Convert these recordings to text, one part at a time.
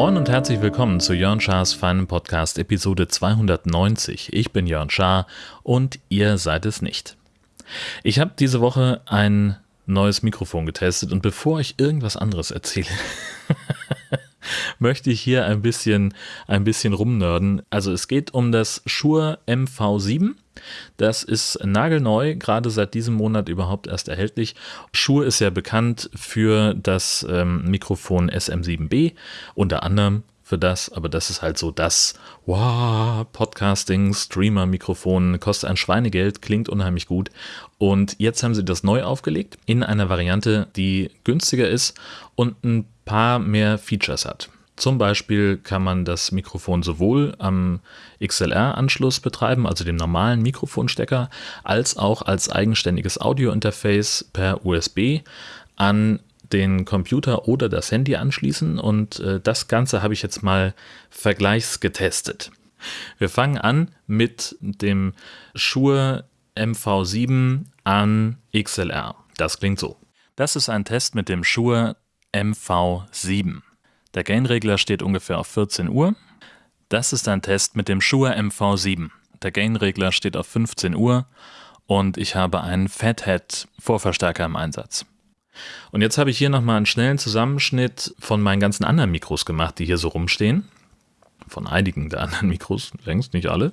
Moin und herzlich willkommen zu Jörn Schars feinen Podcast Episode 290. Ich bin Jörn Schaar und ihr seid es nicht. Ich habe diese Woche ein neues Mikrofon getestet und bevor ich irgendwas anderes erzähle, möchte ich hier ein bisschen, ein bisschen rumnörden. Also es geht um das Shure MV7. Das ist nagelneu, gerade seit diesem Monat überhaupt erst erhältlich. Shure ist ja bekannt für das ähm, Mikrofon SM7B, unter anderem für das, aber das ist halt so das wow, Podcasting, Streamer-Mikrofon, kostet ein Schweinegeld, klingt unheimlich gut. Und jetzt haben sie das neu aufgelegt in einer Variante, die günstiger ist und ein paar mehr Features hat. Zum Beispiel kann man das Mikrofon sowohl am XLR-Anschluss betreiben, also dem normalen Mikrofonstecker, als auch als eigenständiges Audio-Interface per USB an den Computer oder das Handy anschließen und äh, das Ganze habe ich jetzt mal vergleichsgetestet. Wir fangen an mit dem Shure MV7 an XLR. Das klingt so. Das ist ein Test mit dem Shure MV7. Der Gainregler steht ungefähr auf 14 Uhr. Das ist ein Test mit dem Shure MV7. Der Gainregler steht auf 15 Uhr und ich habe einen Fathead Vorverstärker im Einsatz. Und jetzt habe ich hier nochmal einen schnellen Zusammenschnitt von meinen ganzen anderen Mikros gemacht, die hier so rumstehen. Von einigen der anderen Mikros, längst nicht alle.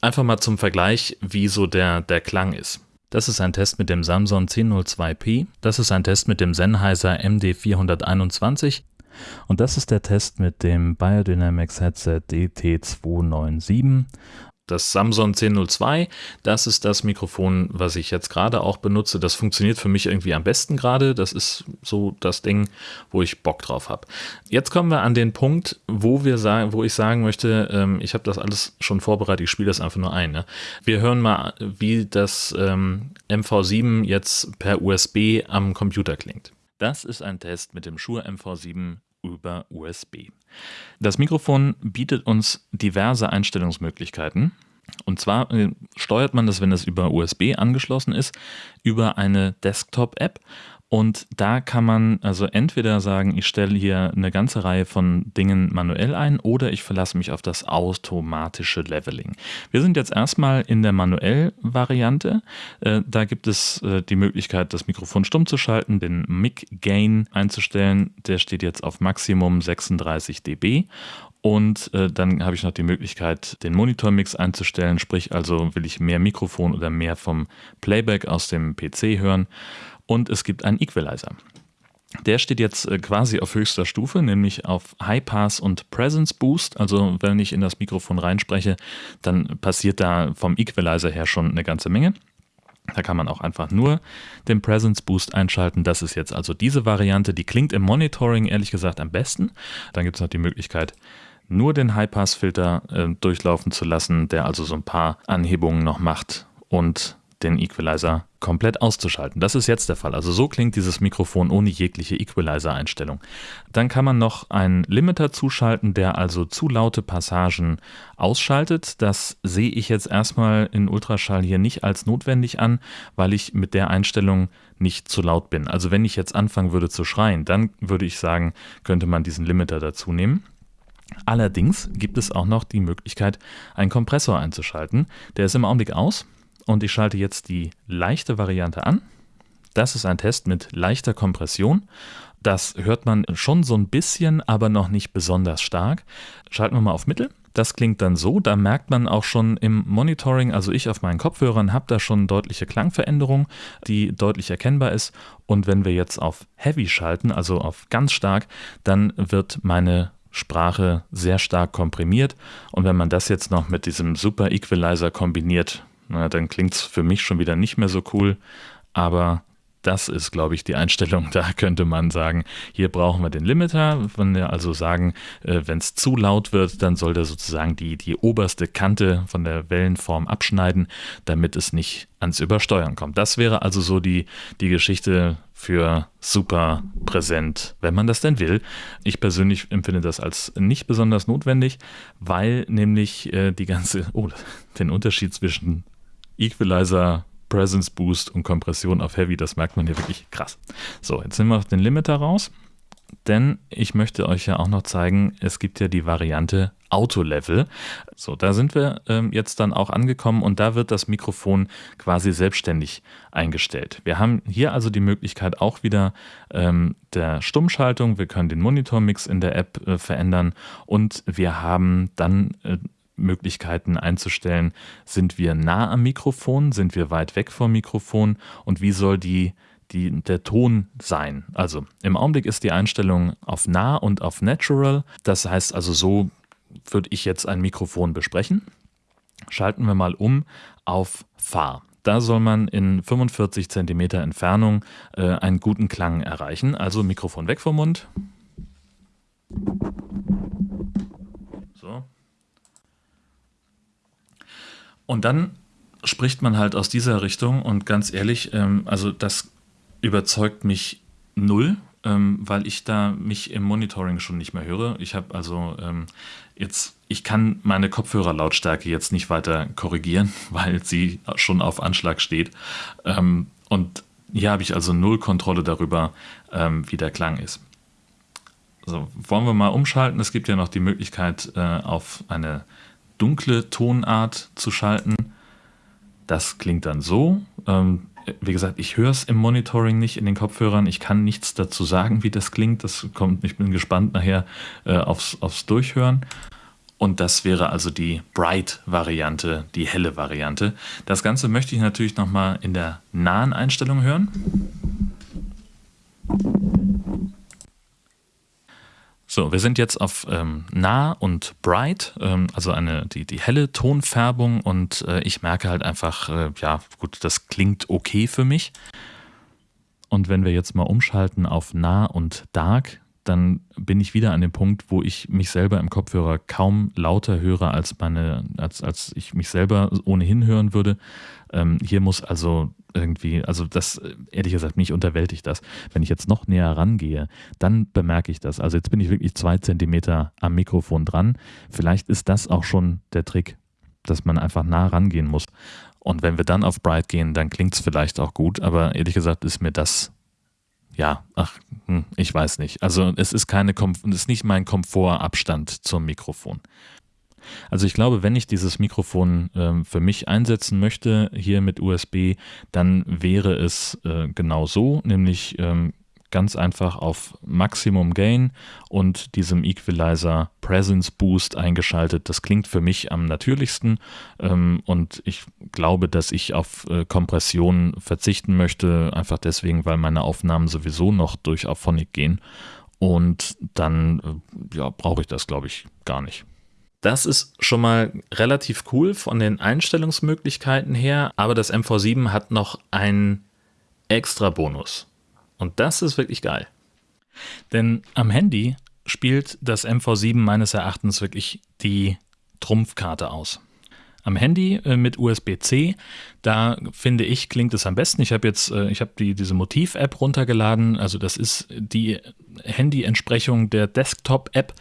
Einfach mal zum Vergleich, wie so der, der Klang ist. Das ist ein Test mit dem Samsung 1002P. Das ist ein Test mit dem Sennheiser MD421. Und das ist der Test mit dem Biodynamics Headset DT297 das Samsung 1002, das ist das Mikrofon, was ich jetzt gerade auch benutze. Das funktioniert für mich irgendwie am besten gerade. Das ist so das Ding, wo ich Bock drauf habe. Jetzt kommen wir an den Punkt, wo wir sagen, wo ich sagen möchte, ähm, ich habe das alles schon vorbereitet, ich spiele das einfach nur ein. Ne? Wir hören mal, wie das ähm, MV7 jetzt per USB am Computer klingt. Das ist ein Test mit dem Shure MV7 über USB. Das Mikrofon bietet uns diverse Einstellungsmöglichkeiten. Und zwar äh, steuert man das, wenn es über USB angeschlossen ist, über eine Desktop-App und da kann man also entweder sagen, ich stelle hier eine ganze Reihe von Dingen manuell ein oder ich verlasse mich auf das automatische Leveling. Wir sind jetzt erstmal in der manuell-Variante. Äh, da gibt es äh, die Möglichkeit, das Mikrofon stumm zu schalten, den Mic Gain einzustellen. Der steht jetzt auf Maximum 36 dB. Und äh, dann habe ich noch die Möglichkeit, den Monitormix einzustellen, sprich also will ich mehr Mikrofon oder mehr vom Playback aus dem PC hören und es gibt einen Equalizer. Der steht jetzt äh, quasi auf höchster Stufe, nämlich auf High Pass und Presence Boost. Also wenn ich in das Mikrofon reinspreche, dann passiert da vom Equalizer her schon eine ganze Menge. Da kann man auch einfach nur den Presence Boost einschalten. Das ist jetzt also diese Variante. Die klingt im Monitoring ehrlich gesagt am besten. Dann gibt es noch die Möglichkeit, nur den High-Pass-Filter äh, durchlaufen zu lassen, der also so ein paar Anhebungen noch macht und den Equalizer komplett auszuschalten. Das ist jetzt der Fall. Also so klingt dieses Mikrofon ohne jegliche Equalizer-Einstellung. Dann kann man noch einen Limiter zuschalten, der also zu laute Passagen ausschaltet. Das sehe ich jetzt erstmal in Ultraschall hier nicht als notwendig an, weil ich mit der Einstellung nicht zu laut bin. Also wenn ich jetzt anfangen würde zu schreien, dann würde ich sagen, könnte man diesen Limiter dazu nehmen. Allerdings gibt es auch noch die Möglichkeit, einen Kompressor einzuschalten. Der ist im Augenblick aus und ich schalte jetzt die leichte Variante an. Das ist ein Test mit leichter Kompression. Das hört man schon so ein bisschen, aber noch nicht besonders stark. Schalten wir mal auf Mittel. Das klingt dann so, da merkt man auch schon im Monitoring, also ich auf meinen Kopfhörern habe da schon deutliche Klangveränderung, die deutlich erkennbar ist. Und wenn wir jetzt auf Heavy schalten, also auf ganz stark, dann wird meine Sprache sehr stark komprimiert. Und wenn man das jetzt noch mit diesem Super Equalizer kombiniert, na, dann klingt es für mich schon wieder nicht mehr so cool. Aber das ist, glaube ich, die Einstellung. Da könnte man sagen, hier brauchen wir den Limiter. Wenn wir also sagen, äh, wenn es zu laut wird, dann soll der sozusagen die, die oberste Kante von der Wellenform abschneiden, damit es nicht ans Übersteuern kommt. Das wäre also so die, die Geschichte für super präsent, wenn man das denn will. Ich persönlich empfinde das als nicht besonders notwendig, weil nämlich äh, die ganze, oh, den Unterschied zwischen Equalizer, Presence Boost und Kompression auf Heavy, das merkt man hier wirklich krass. So, jetzt nehmen wir den Limiter raus, denn ich möchte euch ja auch noch zeigen, es gibt ja die Variante Auto-Level. So, da sind wir ähm, jetzt dann auch angekommen und da wird das Mikrofon quasi selbstständig eingestellt. Wir haben hier also die Möglichkeit auch wieder ähm, der Stummschaltung. Wir können den Monitormix in der App äh, verändern und wir haben dann äh, Möglichkeiten einzustellen, sind wir nah am Mikrofon, sind wir weit weg vom Mikrofon und wie soll die, die, der Ton sein. Also im Augenblick ist die Einstellung auf nah und auf natural. Das heißt also so würde ich jetzt ein Mikrofon besprechen. Schalten wir mal um auf Fahr. Da soll man in 45 cm Entfernung äh, einen guten Klang erreichen. Also Mikrofon weg vom Mund. So, und dann spricht man halt aus dieser Richtung und ganz ehrlich, ähm, also das überzeugt mich null, ähm, weil ich da mich im Monitoring schon nicht mehr höre. Ich habe also ähm, jetzt, ich kann meine Kopfhörerlautstärke jetzt nicht weiter korrigieren, weil sie schon auf Anschlag steht. Ähm, und hier habe ich also null Kontrolle darüber, ähm, wie der Klang ist. So, wollen wir mal umschalten? Es gibt ja noch die Möglichkeit äh, auf eine dunkle Tonart zu schalten. Das klingt dann so. Ähm, wie gesagt, ich höre es im Monitoring nicht in den Kopfhörern. Ich kann nichts dazu sagen, wie das klingt. Das kommt, ich bin gespannt nachher äh, aufs, aufs Durchhören. Und das wäre also die Bright-Variante, die helle Variante. Das Ganze möchte ich natürlich nochmal in der nahen Einstellung hören. So, wir sind jetzt auf ähm, nah und bright, ähm, also eine, die, die helle Tonfärbung und äh, ich merke halt einfach, äh, ja gut, das klingt okay für mich. Und wenn wir jetzt mal umschalten auf nah und dark, dann bin ich wieder an dem Punkt, wo ich mich selber im Kopfhörer kaum lauter höre, als, meine, als, als ich mich selber ohnehin hören würde. Ähm, hier muss also irgendwie, also das, ehrlich gesagt, mich unterwältigt das. Wenn ich jetzt noch näher rangehe, dann bemerke ich das. Also jetzt bin ich wirklich zwei Zentimeter am Mikrofon dran. Vielleicht ist das auch schon der Trick, dass man einfach nah rangehen muss. Und wenn wir dann auf Bright gehen, dann klingt es vielleicht auch gut, aber ehrlich gesagt ist mir das ja, ach, hm, ich weiß nicht. Also es ist keine, es ist nicht mein Komfortabstand zum Mikrofon. Also ich glaube, wenn ich dieses Mikrofon äh, für mich einsetzen möchte, hier mit USB, dann wäre es äh, genau so, nämlich ähm, ganz einfach auf Maximum Gain und diesem Equalizer Presence Boost eingeschaltet. Das klingt für mich am natürlichsten ähm, und ich glaube, dass ich auf äh, Kompression verzichten möchte, einfach deswegen, weil meine Aufnahmen sowieso noch durch Auphonic gehen und dann äh, ja, brauche ich das, glaube ich, gar nicht. Das ist schon mal relativ cool von den Einstellungsmöglichkeiten her, aber das MV7 hat noch einen extra Bonus. Und das ist wirklich geil. Denn am Handy spielt das MV7 meines Erachtens wirklich die Trumpfkarte aus am Handy äh, mit USB-C. Da finde ich, klingt es am besten. Ich habe jetzt, äh, ich habe die, diese Motiv-App runtergeladen. Also das ist die Handy-Entsprechung der Desktop-App.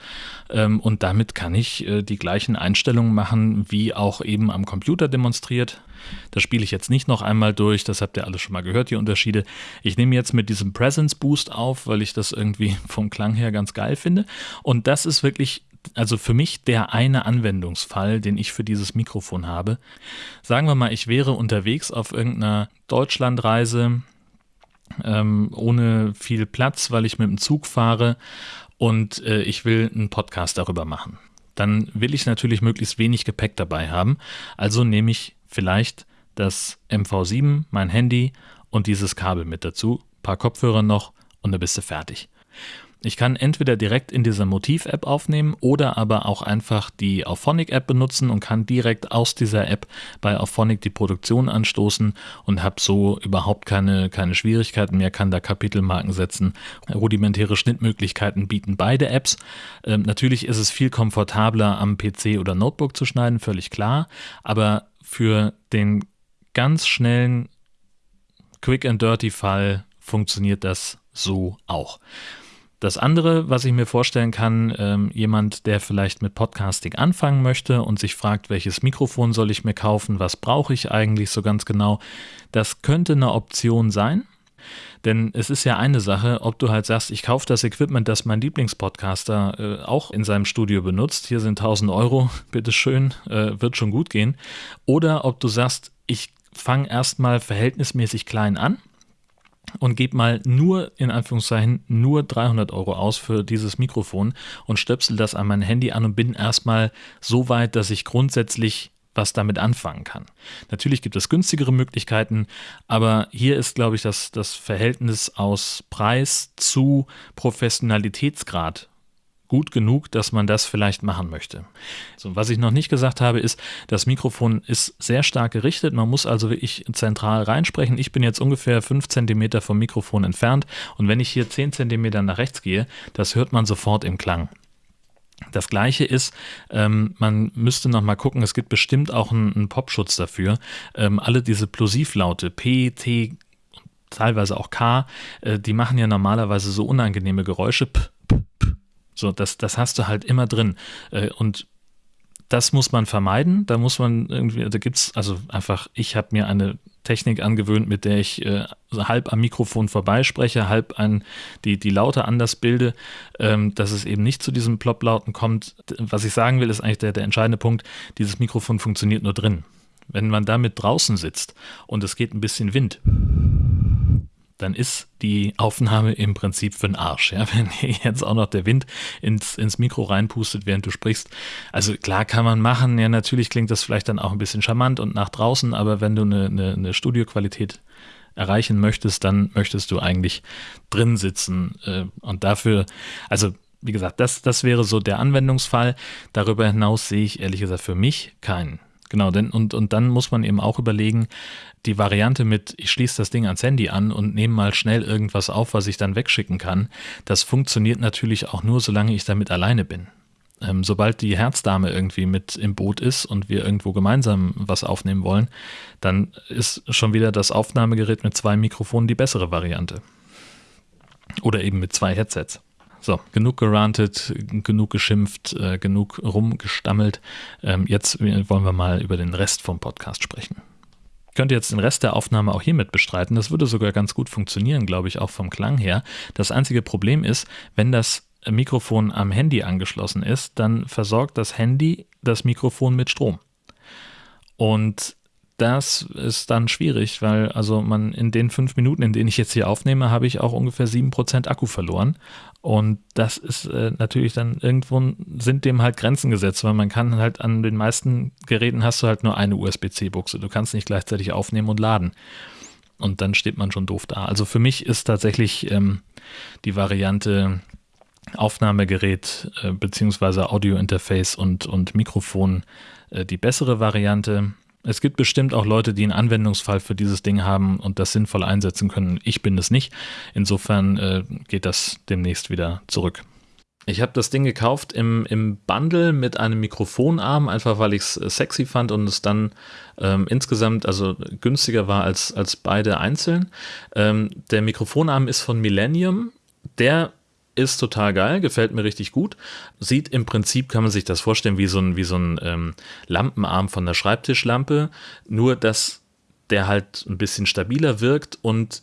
Ähm, und damit kann ich äh, die gleichen Einstellungen machen, wie auch eben am Computer demonstriert. Das spiele ich jetzt nicht noch einmal durch, das habt ihr alles schon mal gehört, die Unterschiede. Ich nehme jetzt mit diesem Presence Boost auf, weil ich das irgendwie vom Klang her ganz geil finde. Und das ist wirklich also für mich der eine Anwendungsfall, den ich für dieses Mikrofon habe. Sagen wir mal, ich wäre unterwegs auf irgendeiner Deutschlandreise ähm, ohne viel Platz, weil ich mit dem Zug fahre und äh, ich will einen Podcast darüber machen. Dann will ich natürlich möglichst wenig Gepäck dabei haben. Also nehme ich vielleicht das MV7, mein Handy und dieses Kabel mit dazu, paar Kopfhörer noch und dann bist du fertig. Ich kann entweder direkt in dieser Motiv-App aufnehmen oder aber auch einfach die Auphonic-App benutzen und kann direkt aus dieser App bei Auphonic die Produktion anstoßen und habe so überhaupt keine, keine Schwierigkeiten mehr, kann da Kapitelmarken setzen. Rudimentäre Schnittmöglichkeiten bieten beide Apps. Ähm, natürlich ist es viel komfortabler am PC oder Notebook zu schneiden, völlig klar, aber für den ganz schnellen Quick and Dirty Fall funktioniert das so auch. Das andere, was ich mir vorstellen kann, ähm, jemand, der vielleicht mit Podcasting anfangen möchte und sich fragt, welches Mikrofon soll ich mir kaufen, was brauche ich eigentlich so ganz genau, das könnte eine Option sein. Denn es ist ja eine Sache, ob du halt sagst, ich kaufe das Equipment, das mein Lieblingspodcaster äh, auch in seinem Studio benutzt. Hier sind 1000 Euro, bitteschön, äh, wird schon gut gehen. Oder ob du sagst, ich fange erstmal verhältnismäßig klein an und gebe mal nur, in Anführungszeichen, nur 300 Euro aus für dieses Mikrofon und stöpsel das an mein Handy an und bin erstmal so weit, dass ich grundsätzlich was damit anfangen kann. Natürlich gibt es günstigere Möglichkeiten, aber hier ist, glaube ich, das, das Verhältnis aus Preis zu Professionalitätsgrad gut genug, dass man das vielleicht machen möchte. So, was ich noch nicht gesagt habe, ist, das Mikrofon ist sehr stark gerichtet. Man muss also wirklich zentral reinsprechen. Ich bin jetzt ungefähr 5 cm vom Mikrofon entfernt und wenn ich hier 10 cm nach rechts gehe, das hört man sofort im Klang. Das gleiche ist, ähm, man müsste noch mal gucken, es gibt bestimmt auch einen, einen Popschutz dafür. Ähm, alle diese Plosivlaute, P, T, teilweise auch K, äh, die machen ja normalerweise so unangenehme Geräusche. P, so, das, das hast du halt immer drin. Äh, und das muss man vermeiden. Da muss man irgendwie, da gibt es also einfach, ich habe mir eine Technik angewöhnt, mit der ich äh, halb am Mikrofon vorbeispreche, halb an die, die Laute anders bilde, ähm, dass es eben nicht zu diesem Plop-Lauten kommt. Was ich sagen will, ist eigentlich der, der entscheidende Punkt, dieses Mikrofon funktioniert nur drin. Wenn man damit draußen sitzt und es geht ein bisschen Wind, dann ist die Aufnahme im Prinzip für den Arsch. Ja? Wenn jetzt auch noch der Wind ins, ins Mikro reinpustet, während du sprichst. Also klar kann man machen, ja, natürlich klingt das vielleicht dann auch ein bisschen charmant und nach draußen, aber wenn du eine, eine, eine Studioqualität erreichen möchtest, dann möchtest du eigentlich drin sitzen. Äh, und dafür, also wie gesagt, das, das wäre so der Anwendungsfall. Darüber hinaus sehe ich ehrlich gesagt für mich keinen. Genau, denn und, und dann muss man eben auch überlegen, die Variante mit, ich schließe das Ding ans Handy an und nehme mal schnell irgendwas auf, was ich dann wegschicken kann, das funktioniert natürlich auch nur, solange ich damit alleine bin. Ähm, sobald die Herzdame irgendwie mit im Boot ist und wir irgendwo gemeinsam was aufnehmen wollen, dann ist schon wieder das Aufnahmegerät mit zwei Mikrofonen die bessere Variante. Oder eben mit zwei Headsets. So, genug gerantet, genug geschimpft, äh, genug rumgestammelt. Ähm, jetzt wollen wir mal über den Rest vom Podcast sprechen. Ich könnte jetzt den Rest der Aufnahme auch hiermit bestreiten. Das würde sogar ganz gut funktionieren, glaube ich, auch vom Klang her. Das einzige Problem ist, wenn das Mikrofon am Handy angeschlossen ist, dann versorgt das Handy das Mikrofon mit Strom. Und das ist dann schwierig, weil also man in den fünf Minuten, in denen ich jetzt hier aufnehme, habe ich auch ungefähr sieben Prozent Akku verloren. Und das ist äh, natürlich dann irgendwo sind dem halt Grenzen gesetzt, weil man kann halt an den meisten Geräten hast du halt nur eine USB-C-Buchse. Du kannst nicht gleichzeitig aufnehmen und laden. Und dann steht man schon doof da. Also für mich ist tatsächlich ähm, die Variante Aufnahmegerät äh, beziehungsweise Audio-Interface und, und Mikrofon äh, die bessere Variante. Es gibt bestimmt auch Leute, die einen Anwendungsfall für dieses Ding haben und das sinnvoll einsetzen können. Ich bin es nicht. Insofern äh, geht das demnächst wieder zurück. Ich habe das Ding gekauft im, im Bundle mit einem Mikrofonarm, einfach weil ich es äh, sexy fand und es dann ähm, insgesamt also günstiger war als, als beide einzeln. Ähm, der Mikrofonarm ist von Millennium. Der ist total geil, gefällt mir richtig gut. Sieht im Prinzip, kann man sich das vorstellen, wie so ein, wie so ein ähm, Lampenarm von der Schreibtischlampe, nur dass der halt ein bisschen stabiler wirkt und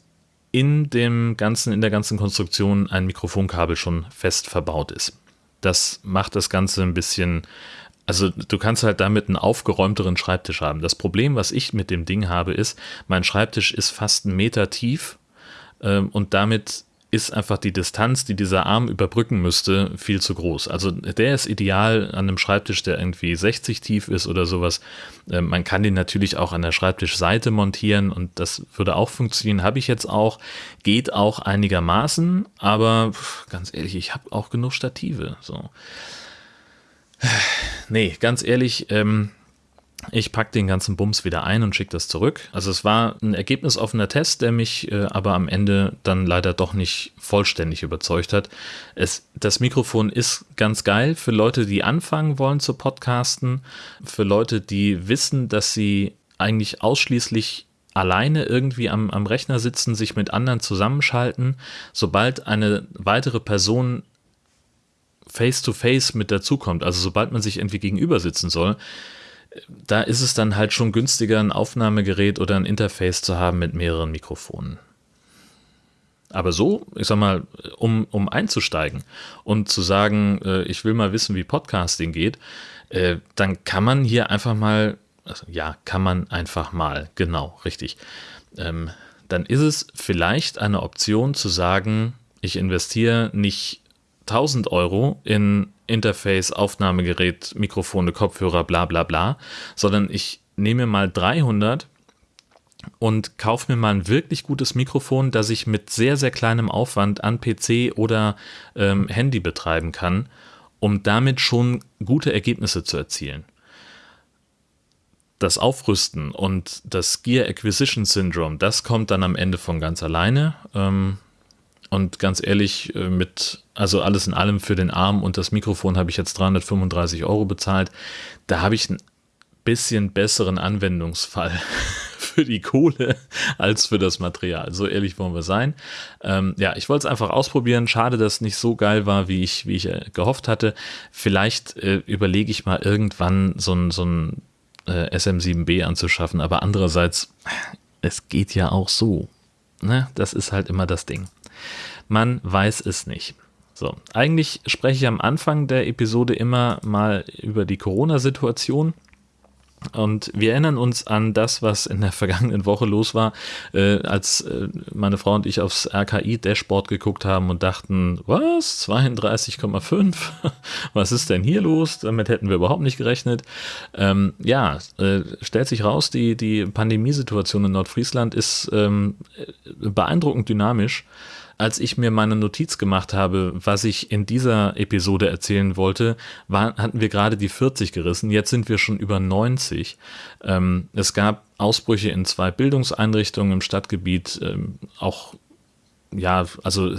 in dem ganzen, in der ganzen Konstruktion ein Mikrofonkabel schon fest verbaut ist. Das macht das Ganze ein bisschen, also du kannst halt damit einen aufgeräumteren Schreibtisch haben. Das Problem, was ich mit dem Ding habe, ist, mein Schreibtisch ist fast einen Meter tief ähm, und damit ist einfach die Distanz, die dieser Arm überbrücken müsste, viel zu groß. Also der ist ideal an einem Schreibtisch, der irgendwie 60 tief ist oder sowas. Äh, man kann den natürlich auch an der Schreibtischseite montieren und das würde auch funktionieren. Habe ich jetzt auch, geht auch einigermaßen, aber ganz ehrlich, ich habe auch genug Stative. So. Nee, ganz ehrlich, ähm, ich packe den ganzen Bums wieder ein und schicke das zurück. Also es war ein ergebnisoffener Test, der mich äh, aber am Ende dann leider doch nicht vollständig überzeugt hat. Es, das Mikrofon ist ganz geil für Leute, die anfangen wollen zu podcasten, für Leute, die wissen, dass sie eigentlich ausschließlich alleine irgendwie am, am Rechner sitzen, sich mit anderen zusammenschalten. Sobald eine weitere Person face-to-face -face mit dazukommt, also sobald man sich irgendwie gegenüber sitzen soll, da ist es dann halt schon günstiger, ein Aufnahmegerät oder ein Interface zu haben mit mehreren Mikrofonen. Aber so, ich sag mal, um, um einzusteigen und zu sagen, äh, ich will mal wissen, wie Podcasting geht, äh, dann kann man hier einfach mal, also ja, kann man einfach mal, genau, richtig. Ähm, dann ist es vielleicht eine Option zu sagen, ich investiere nicht 1000 Euro in Interface, Aufnahmegerät, Mikrofone, Kopfhörer, bla bla bla, sondern ich nehme mal 300 und kaufe mir mal ein wirklich gutes Mikrofon, das ich mit sehr, sehr kleinem Aufwand an PC oder ähm, Handy betreiben kann, um damit schon gute Ergebnisse zu erzielen. Das Aufrüsten und das Gear Acquisition Syndrome, das kommt dann am Ende von ganz alleine. Ähm, und ganz ehrlich, äh, mit, also alles in allem für den Arm und das Mikrofon habe ich jetzt 335 Euro bezahlt. Da habe ich einen bisschen besseren Anwendungsfall für die Kohle als für das Material. So ehrlich wollen wir sein. Ähm, ja, ich wollte es einfach ausprobieren. Schade, dass es nicht so geil war, wie ich, wie ich äh, gehofft hatte. Vielleicht äh, überlege ich mal irgendwann so ein, so ein äh, SM7B anzuschaffen, aber andererseits, es geht ja auch so. Ne? Das ist halt immer das Ding. Man weiß es nicht. So, eigentlich spreche ich am Anfang der Episode immer mal über die Corona-Situation. Und wir erinnern uns an das, was in der vergangenen Woche los war, äh, als äh, meine Frau und ich aufs RKI-Dashboard geguckt haben und dachten, was? 32,5? was ist denn hier los? Damit hätten wir überhaupt nicht gerechnet. Ähm, ja, äh, stellt sich raus, die, die Pandemiesituation in Nordfriesland ist ähm, beeindruckend dynamisch als ich mir meine Notiz gemacht habe, was ich in dieser Episode erzählen wollte, war, hatten wir gerade die 40 gerissen. Jetzt sind wir schon über 90. Ähm, es gab Ausbrüche in zwei Bildungseinrichtungen im Stadtgebiet, ähm, auch ja, also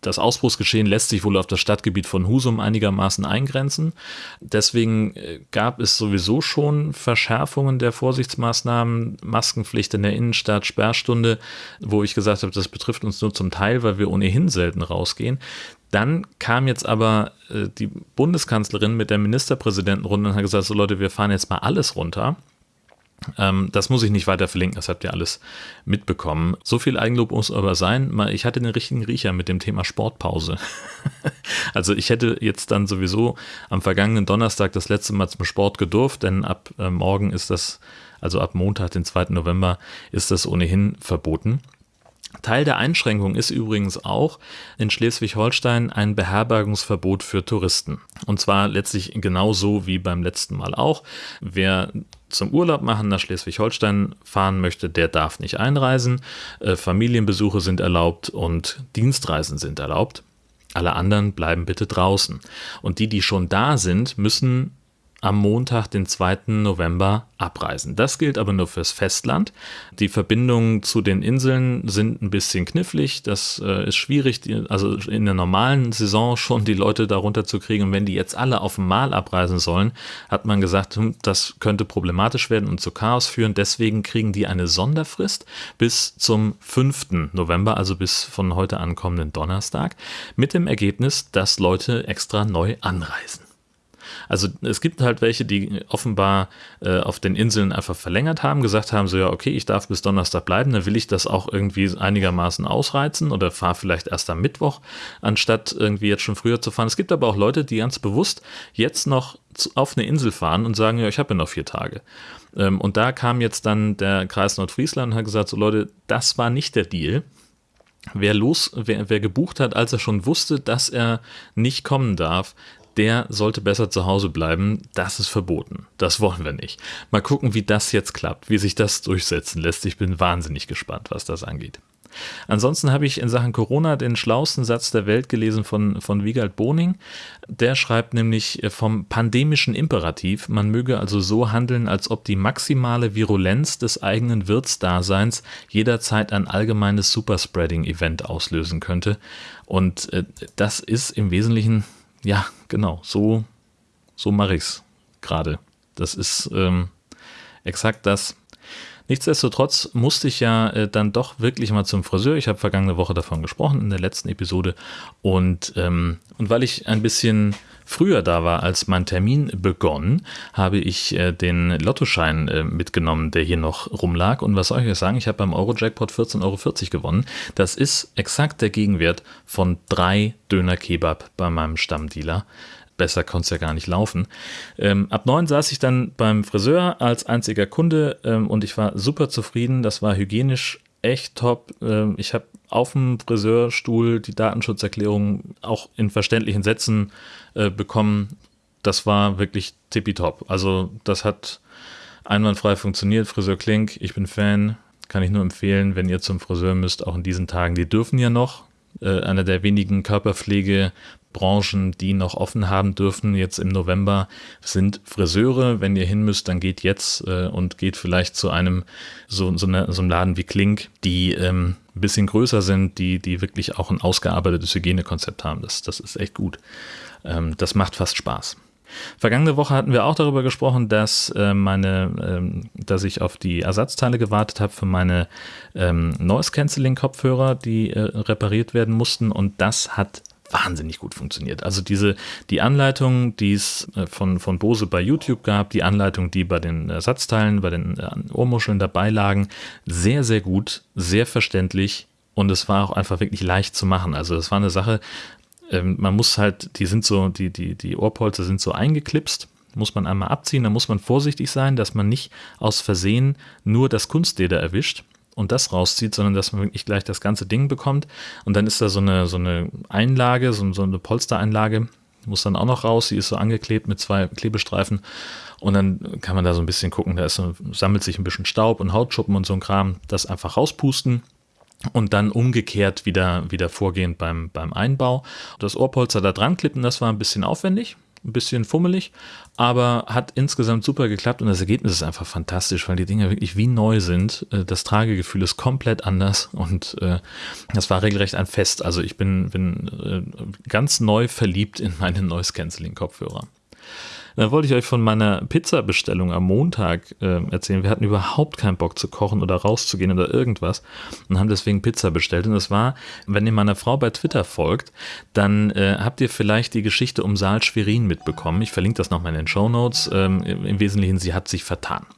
das Ausbruchsgeschehen lässt sich wohl auf das Stadtgebiet von Husum einigermaßen eingrenzen. Deswegen äh, gab es sowieso schon Verschärfungen der Vorsichtsmaßnahmen, Maskenpflicht in der Innenstadt, Sperrstunde, wo ich gesagt habe, das betrifft uns nur zum Teil, weil wir ohnehin selten rausgehen. Dann kam jetzt aber äh, die Bundeskanzlerin mit der Ministerpräsidentenrunde und hat gesagt, so Leute, wir fahren jetzt mal alles runter. Ähm, das muss ich nicht weiter verlinken, das habt ihr alles mitbekommen. So viel Eigenlob muss aber sein. Ich hatte den richtigen Riecher mit dem Thema Sportpause. also ich hätte jetzt dann sowieso am vergangenen Donnerstag das letzte Mal zum Sport gedurft, denn ab äh, morgen ist das, also ab Montag, den 2. November, ist das ohnehin verboten. Teil der Einschränkung ist übrigens auch in Schleswig-Holstein ein Beherbergungsverbot für Touristen. Und zwar letztlich genauso wie beim letzten Mal auch. Wer zum Urlaub machen nach Schleswig-Holstein fahren möchte, der darf nicht einreisen. Äh, Familienbesuche sind erlaubt und Dienstreisen sind erlaubt. Alle anderen bleiben bitte draußen. Und die, die schon da sind, müssen am Montag, den 2. November, abreisen. Das gilt aber nur fürs Festland. Die Verbindungen zu den Inseln sind ein bisschen knifflig. Das äh, ist schwierig, die, also in der normalen Saison schon die Leute darunter zu kriegen. Und wenn die jetzt alle auf einmal abreisen sollen, hat man gesagt, hm, das könnte problematisch werden und zu Chaos führen. Deswegen kriegen die eine Sonderfrist bis zum 5. November, also bis von heute ankommenden Donnerstag, mit dem Ergebnis, dass Leute extra neu anreisen. Also es gibt halt welche, die offenbar äh, auf den Inseln einfach verlängert haben, gesagt haben, so ja, okay, ich darf bis Donnerstag bleiben, dann will ich das auch irgendwie einigermaßen ausreizen oder fahre vielleicht erst am Mittwoch, anstatt irgendwie jetzt schon früher zu fahren. Es gibt aber auch Leute, die ganz bewusst jetzt noch auf eine Insel fahren und sagen, ja, ich habe ja noch vier Tage. Ähm, und da kam jetzt dann der Kreis Nordfriesland und hat gesagt, so Leute, das war nicht der Deal. Wer los, wer, wer gebucht hat, als er schon wusste, dass er nicht kommen darf, der sollte besser zu Hause bleiben. Das ist verboten. Das wollen wir nicht. Mal gucken, wie das jetzt klappt, wie sich das durchsetzen lässt. Ich bin wahnsinnig gespannt, was das angeht. Ansonsten habe ich in Sachen Corona den schlauesten Satz der Welt gelesen von, von Wiegald Boning. Der schreibt nämlich äh, vom pandemischen Imperativ, man möge also so handeln, als ob die maximale Virulenz des eigenen Wirtsdaseins jederzeit ein allgemeines Superspreading-Event auslösen könnte. Und äh, das ist im Wesentlichen, ja, genau, so, so mache ich es gerade. Das ist ähm, exakt das, Nichtsdestotrotz musste ich ja äh, dann doch wirklich mal zum Friseur. Ich habe vergangene Woche davon gesprochen in der letzten Episode. Und, ähm, und weil ich ein bisschen früher da war, als mein Termin begonnen, habe ich äh, den Lottoschein äh, mitgenommen, der hier noch rumlag. Und was soll ich euch sagen? Ich habe beim Euro-Jackpot 14,40 Euro gewonnen. Das ist exakt der Gegenwert von drei Döner-Kebab bei meinem Stammdealer besser konnte es ja gar nicht laufen. Ähm, ab neun saß ich dann beim Friseur als einziger Kunde ähm, und ich war super zufrieden. Das war hygienisch echt top. Ähm, ich habe auf dem Friseurstuhl die Datenschutzerklärung auch in verständlichen Sätzen äh, bekommen. Das war wirklich tippitopp. Also das hat einwandfrei funktioniert. Friseur Klink, ich bin Fan. Kann ich nur empfehlen, wenn ihr zum Friseur müsst, auch in diesen Tagen. Die dürfen ja noch. Äh, einer der wenigen Körperpflege Branchen, die noch offen haben dürfen, jetzt im November, sind Friseure. Wenn ihr hin müsst, dann geht jetzt äh, und geht vielleicht zu einem so, so, eine, so einem Laden wie Klink, die ähm, ein bisschen größer sind, die, die wirklich auch ein ausgearbeitetes Hygienekonzept haben. Das, das ist echt gut. Ähm, das macht fast Spaß. Vergangene Woche hatten wir auch darüber gesprochen, dass äh, meine, ähm, dass ich auf die Ersatzteile gewartet habe für meine ähm, Noise Cancelling Kopfhörer, die äh, repariert werden mussten und das hat wahnsinnig gut funktioniert. Also diese, die Anleitung, die es äh, von, von Bose bei YouTube gab, die Anleitung, die bei den Ersatzteilen, bei den äh, Ohrmuscheln dabei lagen, sehr, sehr gut, sehr verständlich und es war auch einfach wirklich leicht zu machen. Also es war eine Sache, ähm, man muss halt, die sind so, die, die, die Ohrpolster sind so eingeklipst, muss man einmal abziehen, da muss man vorsichtig sein, dass man nicht aus Versehen nur das Kunstleder erwischt und das rauszieht, sondern dass man wirklich gleich das ganze Ding bekommt. Und dann ist da so eine, so eine Einlage, so, so eine Polstereinlage, muss dann auch noch raus. Sie ist so angeklebt mit zwei Klebestreifen. Und dann kann man da so ein bisschen gucken, da so, sammelt sich ein bisschen Staub und Hautschuppen und so ein Kram. Das einfach rauspusten und dann umgekehrt wieder, wieder vorgehen beim, beim Einbau. Das Ohrpolster da dran klippen, das war ein bisschen aufwendig ein bisschen fummelig, aber hat insgesamt super geklappt und das Ergebnis ist einfach fantastisch, weil die Dinger wirklich wie neu sind. Äh, das Tragegefühl ist komplett anders und äh, das war regelrecht ein Fest. Also ich bin, bin äh, ganz neu verliebt in meine Noise Cancelling Kopfhörer. Dann wollte ich euch von meiner Pizza-Bestellung am Montag äh, erzählen. Wir hatten überhaupt keinen Bock zu kochen oder rauszugehen oder irgendwas und haben deswegen Pizza bestellt. Und das war, wenn ihr meiner Frau bei Twitter folgt, dann äh, habt ihr vielleicht die Geschichte um Saal Schwerin mitbekommen. Ich verlinke das nochmal in den Show Notes. Ähm, Im Wesentlichen, sie hat sich vertan.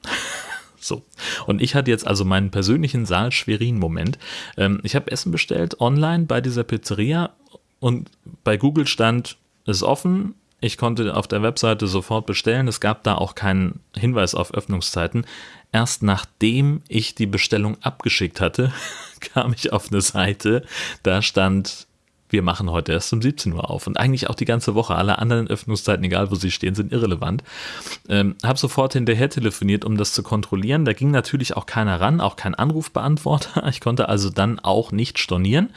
So. Und ich hatte jetzt also meinen persönlichen Saal-Schwerin-Moment. Ähm, ich habe Essen bestellt online bei dieser Pizzeria und bei Google stand, ist offen, ich konnte auf der Webseite sofort bestellen. Es gab da auch keinen Hinweis auf Öffnungszeiten. Erst nachdem ich die Bestellung abgeschickt hatte, kam ich auf eine Seite, da stand, wir machen heute erst um 17 Uhr auf. Und eigentlich auch die ganze Woche. Alle anderen Öffnungszeiten, egal wo sie stehen, sind irrelevant. Ähm, habe sofort hinterher telefoniert, um das zu kontrollieren. Da ging natürlich auch keiner ran, auch kein Anrufbeantworter. Ich konnte also dann auch nicht stornieren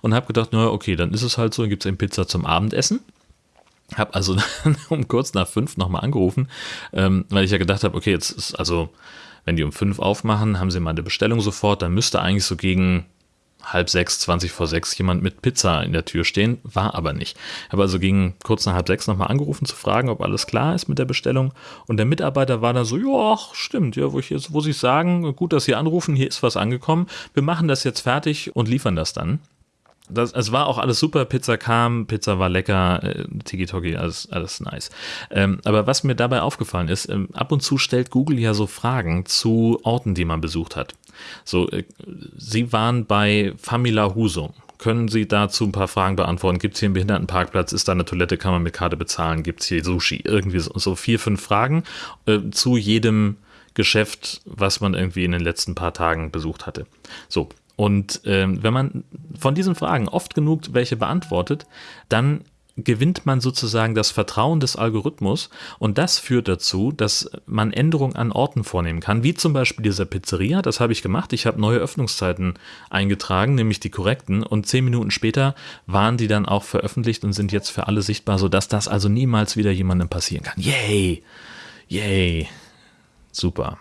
und habe gedacht, naja, okay, dann ist es halt so, gibt es eben Pizza zum Abendessen. Habe also um kurz nach fünf nochmal angerufen, ähm, weil ich ja gedacht habe, okay, jetzt ist also, wenn die um fünf aufmachen, haben sie meine Bestellung sofort, dann müsste eigentlich so gegen halb sechs, zwanzig vor sechs jemand mit Pizza in der Tür stehen, war aber nicht. Habe also gegen kurz nach halb sechs nochmal angerufen zu fragen, ob alles klar ist mit der Bestellung. Und der Mitarbeiter war da so, ja, stimmt, ja, wo ich jetzt, wo sie sagen, gut, dass Sie anrufen, hier ist was angekommen, wir machen das jetzt fertig und liefern das dann das, es war auch alles super. Pizza kam, Pizza war lecker, äh, Tiki-Toki, alles, alles nice. Ähm, aber was mir dabei aufgefallen ist, ähm, ab und zu stellt Google ja so Fragen zu Orten, die man besucht hat. So, äh, Sie waren bei Famila Husum. Können Sie dazu ein paar Fragen beantworten? Gibt es hier einen Behindertenparkplatz? Ist da eine Toilette? Kann man mit Karte bezahlen? Gibt es hier Sushi? Irgendwie so, so, vier, fünf Fragen äh, zu jedem Geschäft, was man irgendwie in den letzten paar Tagen besucht hatte. So, Und ähm, wenn man von diesen Fragen oft genug welche beantwortet, dann gewinnt man sozusagen das Vertrauen des Algorithmus und das führt dazu, dass man Änderungen an Orten vornehmen kann, wie zum Beispiel dieser Pizzeria, das habe ich gemacht, ich habe neue Öffnungszeiten eingetragen, nämlich die korrekten und zehn Minuten später waren die dann auch veröffentlicht und sind jetzt für alle sichtbar, sodass das also niemals wieder jemandem passieren kann. Yay! Yay! Super.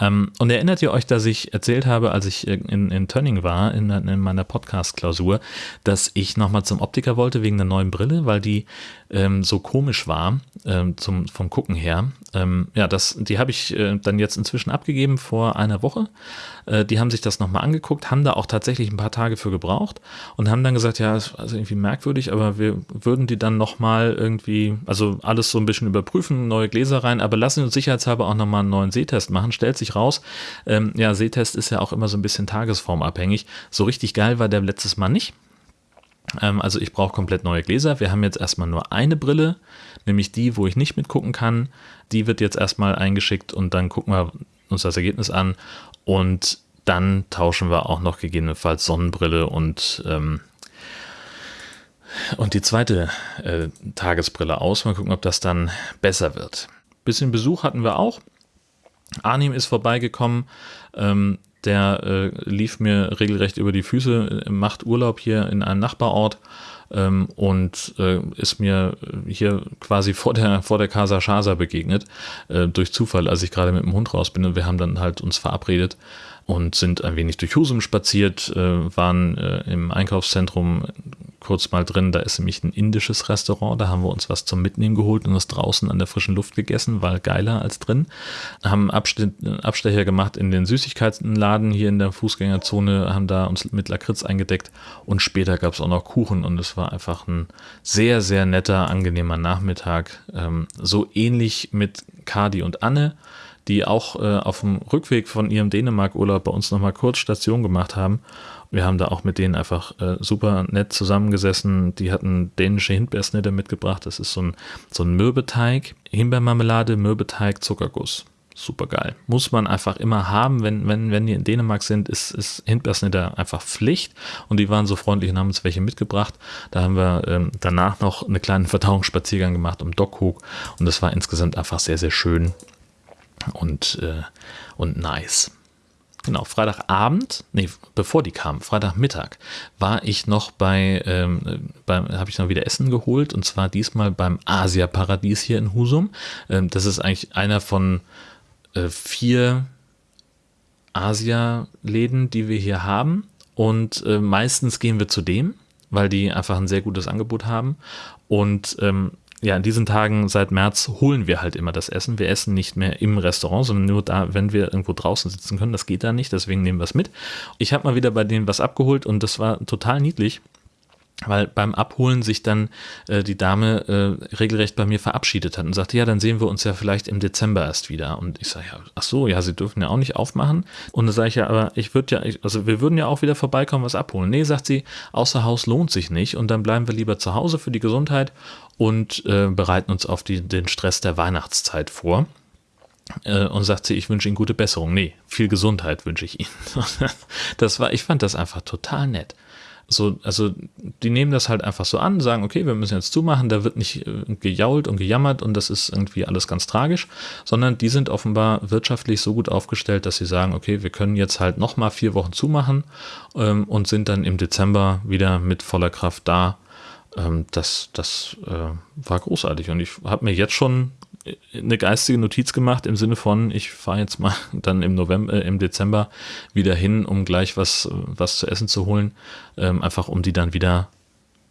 Ähm, und erinnert ihr euch, dass ich erzählt habe, als ich in, in Tönning war, in, in meiner Podcast-Klausur, dass ich nochmal zum Optiker wollte wegen der neuen Brille, weil die ähm, so komisch war ähm, zum, vom Gucken her. Ähm, ja, das, die habe ich äh, dann jetzt inzwischen abgegeben vor einer Woche. Äh, die haben sich das nochmal angeguckt, haben da auch tatsächlich ein paar Tage für gebraucht und haben dann gesagt, ja, ist also irgendwie merkwürdig, aber wir würden die dann nochmal irgendwie, also alles so ein bisschen überprüfen, neue Gläser rein, aber lassen uns sicherheitshalber auch nochmal einen neuen Sehtest machen. Stellt sich raus, ähm, ja, Sehtest ist ja auch immer so ein bisschen tagesformabhängig. So richtig geil war der letztes Mal nicht. Ähm, also ich brauche komplett neue Gläser. Wir haben jetzt erstmal nur eine Brille, nämlich die, wo ich nicht mitgucken kann. Die wird jetzt erstmal eingeschickt und dann gucken wir uns das Ergebnis an und dann tauschen wir auch noch gegebenenfalls Sonnenbrille und ähm, und die zweite äh, Tagesbrille aus. Mal gucken, ob das dann besser wird. Bisschen Besuch hatten wir auch. Arnim ist vorbeigekommen. Ähm, der äh, lief mir regelrecht über die Füße, macht Urlaub hier in einem Nachbarort ähm, und äh, ist mir hier quasi vor der, vor der Casa Shasa begegnet, äh, durch Zufall, als ich gerade mit dem Hund raus bin und wir haben dann halt uns verabredet und sind ein wenig durch Husum spaziert, äh, waren äh, im Einkaufszentrum kurz mal drin. Da ist nämlich ein indisches Restaurant. Da haben wir uns was zum Mitnehmen geholt und das draußen an der frischen Luft gegessen, war geiler als drin. Haben Abstecher gemacht in den Süßigkeitenladen hier in der Fußgängerzone, haben da uns mit Lakritz eingedeckt und später gab es auch noch Kuchen und es war einfach ein sehr, sehr netter, angenehmer Nachmittag. Ähm, so ähnlich mit Kadi und Anne die auch äh, auf dem Rückweg von ihrem Dänemark-Urlaub bei uns nochmal kurz Station gemacht haben. Wir haben da auch mit denen einfach äh, super nett zusammengesessen. Die hatten dänische Himbeersnitte mitgebracht. Das ist so ein, so ein Mürbeteig, Himbeermarmelade, Mürbeteig, Zuckerguss. Super geil. Muss man einfach immer haben, wenn, wenn, wenn die in Dänemark sind, ist, ist Himbeersnitte einfach Pflicht. Und die waren so freundlich und haben uns welche mitgebracht. Da haben wir ähm, danach noch einen kleinen Verdauungsspaziergang gemacht um Dockhook. Und das war insgesamt einfach sehr, sehr schön und, äh, und nice. Genau, Freitagabend, nee, bevor die kamen, Freitagmittag, war ich noch bei, ähm, habe ich noch wieder Essen geholt und zwar diesmal beim Asia-Paradies hier in Husum. Ähm, das ist eigentlich einer von äh, vier Asia-Läden, die wir hier haben und äh, meistens gehen wir zu dem, weil die einfach ein sehr gutes Angebot haben und ähm, ja, in diesen Tagen seit März holen wir halt immer das Essen. Wir essen nicht mehr im Restaurant, sondern nur da, wenn wir irgendwo draußen sitzen können. Das geht da nicht, deswegen nehmen wir es mit. Ich habe mal wieder bei denen was abgeholt und das war total niedlich weil beim Abholen sich dann äh, die Dame äh, regelrecht bei mir verabschiedet hat und sagte, ja, dann sehen wir uns ja vielleicht im Dezember erst wieder. Und ich sage, ja, ach so, ja, sie dürfen ja auch nicht aufmachen. Und dann sage ich ja, aber ich würde ja, also wir würden ja auch wieder vorbeikommen, was abholen. Nee, sagt sie, außer Haus lohnt sich nicht und dann bleiben wir lieber zu Hause für die Gesundheit und äh, bereiten uns auf die, den Stress der Weihnachtszeit vor äh, und sagt sie, ich wünsche Ihnen gute Besserung. Nee, viel Gesundheit wünsche ich Ihnen. das war, ich fand das einfach total nett so, also die nehmen das halt einfach so an, sagen, okay, wir müssen jetzt zumachen, da wird nicht äh, gejault und gejammert und das ist irgendwie alles ganz tragisch, sondern die sind offenbar wirtschaftlich so gut aufgestellt, dass sie sagen, okay, wir können jetzt halt nochmal vier Wochen zumachen ähm, und sind dann im Dezember wieder mit voller Kraft da. Ähm, das das äh, war großartig und ich habe mir jetzt schon eine geistige Notiz gemacht im Sinne von, ich fahre jetzt mal dann im November, äh, im Dezember wieder hin, um gleich was, was zu essen zu holen, ähm, einfach um die dann wieder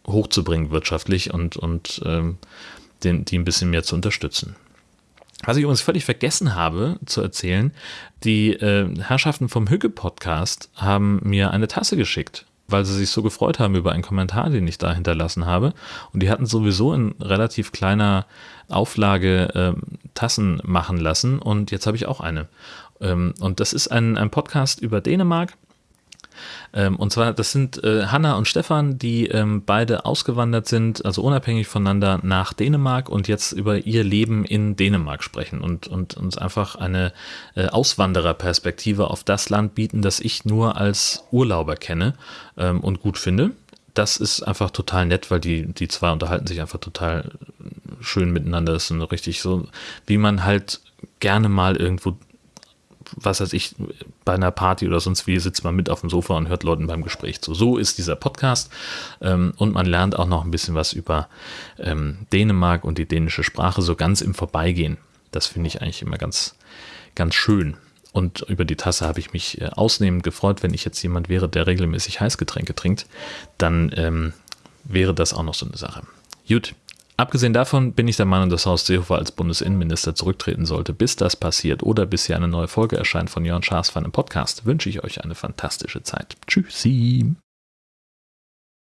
hochzubringen wirtschaftlich und, und ähm, den, die ein bisschen mehr zu unterstützen. Was ich übrigens völlig vergessen habe zu erzählen, die äh, Herrschaften vom Hügge-Podcast haben mir eine Tasse geschickt weil sie sich so gefreut haben über einen Kommentar, den ich da hinterlassen habe. Und die hatten sowieso in relativ kleiner Auflage ähm, Tassen machen lassen und jetzt habe ich auch eine. Ähm, und das ist ein, ein Podcast über Dänemark. Ähm, und zwar, das sind äh, Hanna und Stefan, die ähm, beide ausgewandert sind, also unabhängig voneinander nach Dänemark und jetzt über ihr Leben in Dänemark sprechen und, und uns einfach eine äh, Auswandererperspektive auf das Land bieten, das ich nur als Urlauber kenne ähm, und gut finde das ist einfach total nett, weil die, die zwei unterhalten sich einfach total schön miteinander. Das ist so richtig so, wie man halt gerne mal irgendwo, was weiß ich, bei einer Party oder sonst wie sitzt man mit auf dem Sofa und hört Leuten beim Gespräch zu. So ist dieser Podcast. Ähm, und man lernt auch noch ein bisschen was über ähm, Dänemark und die dänische Sprache so ganz im Vorbeigehen. Das finde ich eigentlich immer ganz, ganz schön. Und über die Tasse habe ich mich äh, ausnehmend gefreut. Wenn ich jetzt jemand wäre, der regelmäßig Heißgetränke trinkt, dann ähm, wäre das auch noch so eine Sache. Gut. Abgesehen davon bin ich der Meinung, dass Horst Seehofer als Bundesinnenminister zurücktreten sollte. Bis das passiert oder bis hier eine neue Folge erscheint von Jörn Schaas von einem Podcast, wünsche ich euch eine fantastische Zeit. Tschüssi.